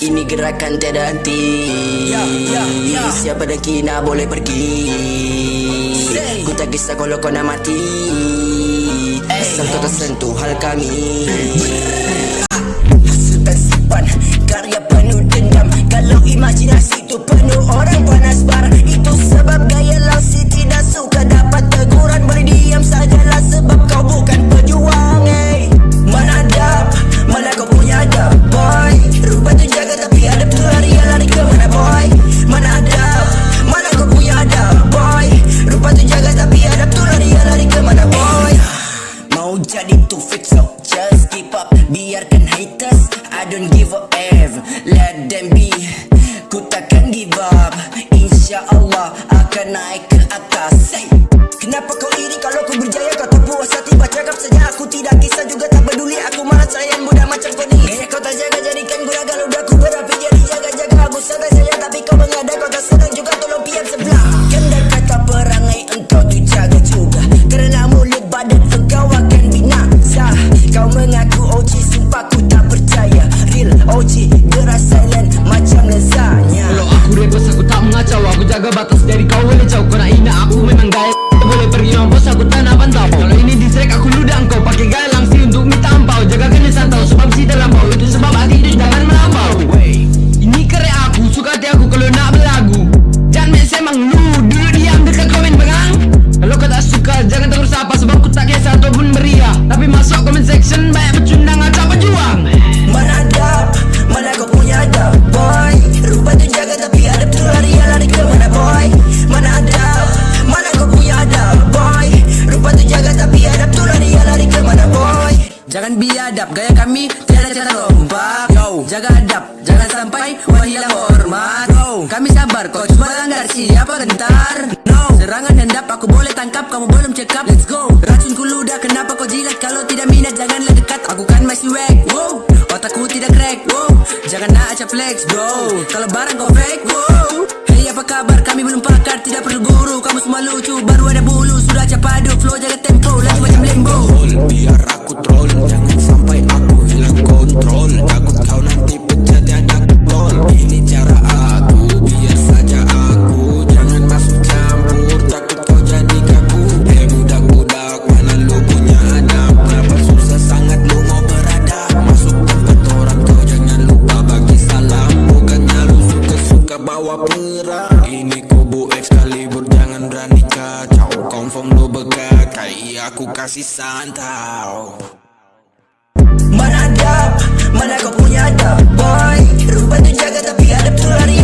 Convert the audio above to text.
Ini gerakan tiada henti Ya, ya, ya. Siapa kina boleh pergi Say. Ku tak kisah kalau kau nak mati. Asal kau tak sentuh hal kami Mau jadi too fix so just keep up. Biarkan haters I don't give a F. Let them be. Ku takkan give up. Insya Allah akan naik ke atas. Hey. Kenapa kau iri kalau ku berjaya? Kau tak puas hati baca saja boleh jauh Kau nak hina aku memang gaya Boleh pergi mampus aku tak Jangan biadab gaya kami tiada cara rompak Yo jaga adab jangan sampai wah hilang hormat. Yo kami sabar kau cuma langgar siapa gentar. No serangan hendap aku boleh tangkap kamu belum cekap Let's go. Racun ku ludah kenapa kau jilat? Kalau tidak minat janganlah dekat aku kan masih wack Wow. Otakku tidak crack Wow. Jangan nak acap flex bro. Kalau barang kau fake Wow. Hey apa kabar? Kami belum pakar tidak perlu guru. Kamu semua lucu baru ada bulu. Sudah acap padu flow jaga tempo. Lagi macam lembo Biar perang Ini kubu Excalibur Jangan berani kacau. Confirm lu begakai Aku kasih santau. Mana adab Mana kau punya adab boy. Rupanya tu jaga tapi adab tu lari